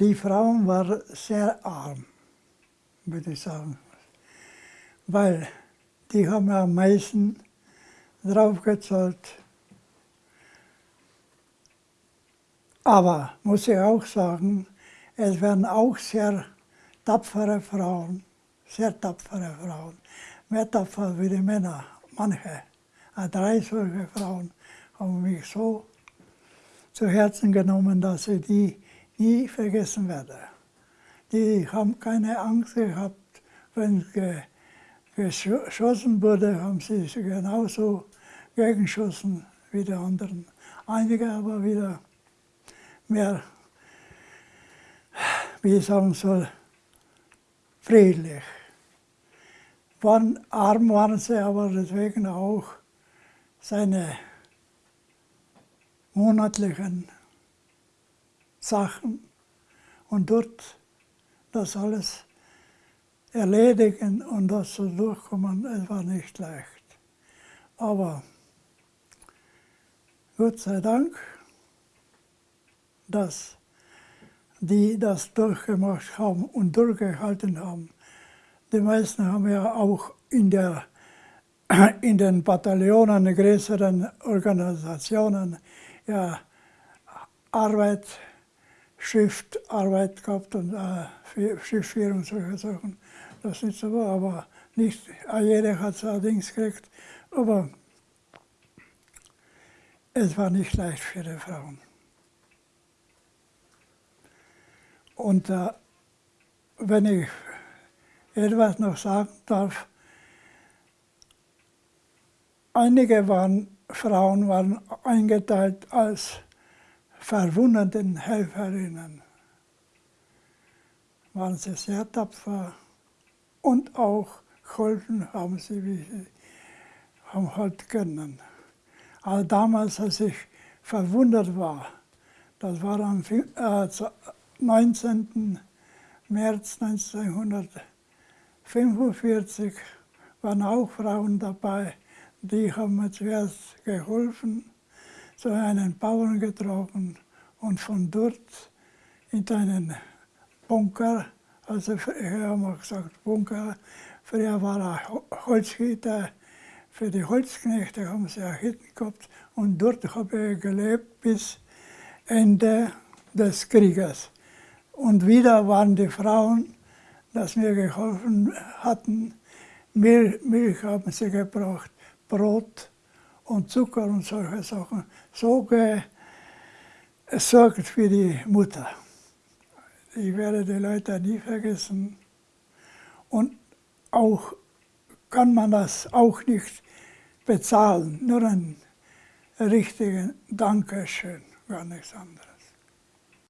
Die Frauen waren sehr arm, würde ich sagen. Weil die haben am meisten draufgezahlt. Aber, muss ich auch sagen, es werden auch sehr tapfere Frauen, sehr tapfere Frauen, mehr tapfer wie die Männer, manche. Drei solche Frauen haben mich so zu Herzen genommen, dass ich die nie vergessen werde. Die haben keine Angst gehabt, wenn ge, geschossen wurde, haben sie genauso gegengeschossen wie die anderen. Einige aber wieder mehr, wie ich sagen soll, friedlich. Waren, arm waren sie aber deswegen auch seine monatlichen Sachen und dort das alles erledigen und das so durchkommen, es war nicht leicht. Aber Gott sei Dank, dass die das durchgemacht haben und durchgehalten haben. Die meisten haben ja auch in, der, in den Bataillonen, größeren Organisationen, ja, Arbeit Schriftarbeit gehabt und äh, und solche Sachen. Das ist so, aber nicht jeder hat so Dings gekriegt. Aber es war nicht leicht für die Frauen. Und äh, wenn ich etwas noch sagen darf, einige waren, Frauen waren eingeteilt als verwundeten Helferinnen waren sie sehr tapfer und auch geholfen haben sie, wie sie haben halt können. Aber damals, als ich verwundert war, das war am 19. Äh, März 1945, waren auch Frauen dabei, die haben mir zuerst geholfen zu einem Bauern getroffen und von dort in einen Bunker, also früher haben wir gesagt Bunker, früher war er Holzgitter, für die Holzknechte haben sie auch Hütten gehabt und dort habe ich gelebt bis Ende des Krieges. Und wieder waren die Frauen, dass mir geholfen hatten, Milch, Milch haben sie gebracht, Brot, und Zucker und solche Sachen so gesorgt für die Mutter. Ich werde die Leute nie vergessen. Und auch kann man das auch nicht bezahlen, nur ein richtigen Dankeschön, gar nichts anderes.